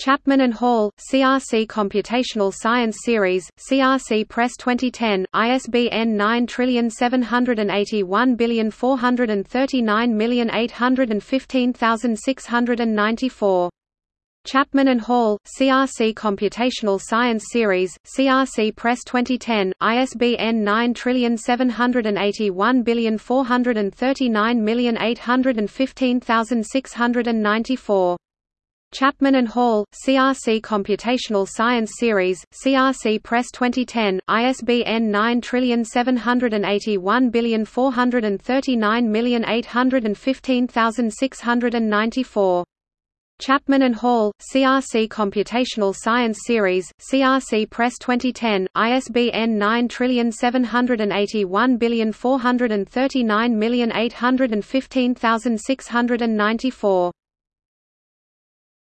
Chapman and Hall, CRC Computational Science Series, CRC Press 2010, ISBN 9781439815694. Chapman and Hall, CRC Computational Science Series, CRC Press 2010, ISBN 9781439815694. Chapman and Hall, CRC Computational Science Series, CRC Press 2010, ISBN 9781439815694. Chapman and Hall, CRC Computational Science Series, CRC Press 2010, ISBN 9781439815694.